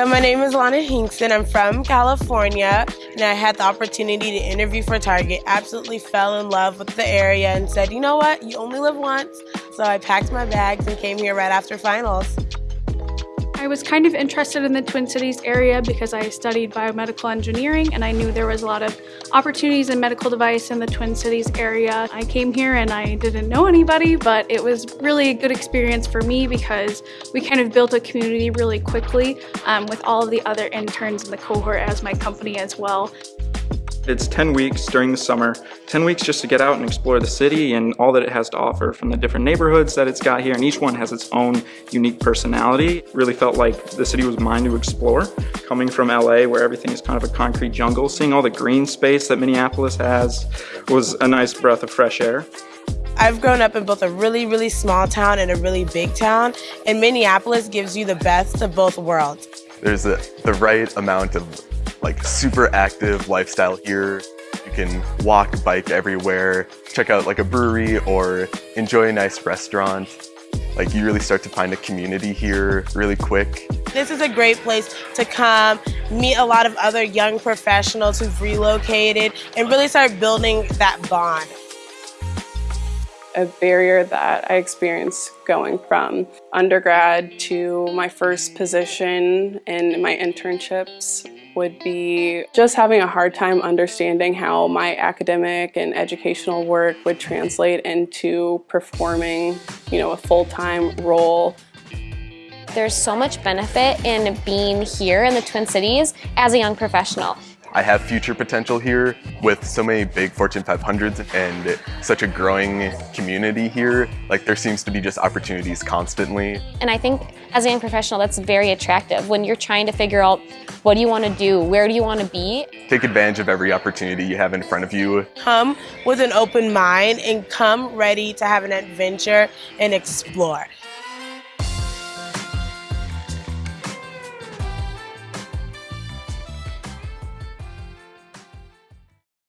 So my name is Lana Hinkson. I'm from California and I had the opportunity to interview for Target. Absolutely fell in love with the area and said, you know what, you only live once. So I packed my bags and came here right after finals. I was kind of interested in the Twin Cities area because I studied biomedical engineering and I knew there was a lot of opportunities in medical device in the Twin Cities area. I came here and I didn't know anybody, but it was really a good experience for me because we kind of built a community really quickly um, with all of the other interns in the cohort as my company as well. It's 10 weeks during the summer, 10 weeks just to get out and explore the city and all that it has to offer from the different neighborhoods that it's got here and each one has its own unique personality. Really felt like the city was mine to explore. Coming from LA where everything is kind of a concrete jungle, seeing all the green space that Minneapolis has was a nice breath of fresh air. I've grown up in both a really, really small town and a really big town, and Minneapolis gives you the best of both worlds. There's a, the right amount of like super active lifestyle here. You can walk, bike everywhere, check out like a brewery or enjoy a nice restaurant. Like you really start to find a community here really quick. This is a great place to come, meet a lot of other young professionals who've relocated and really start building that bond. A barrier that I experienced going from undergrad to my first position and my internships would be just having a hard time understanding how my academic and educational work would translate into performing, you know, a full-time role. There's so much benefit in being here in the Twin Cities as a young professional. I have future potential here with so many big Fortune 500s and such a growing community here. Like there seems to be just opportunities constantly. And I think as a young professional, that's very attractive when you're trying to figure out what do you want to do, where do you want to be. Take advantage of every opportunity you have in front of you. Come with an open mind and come ready to have an adventure and explore.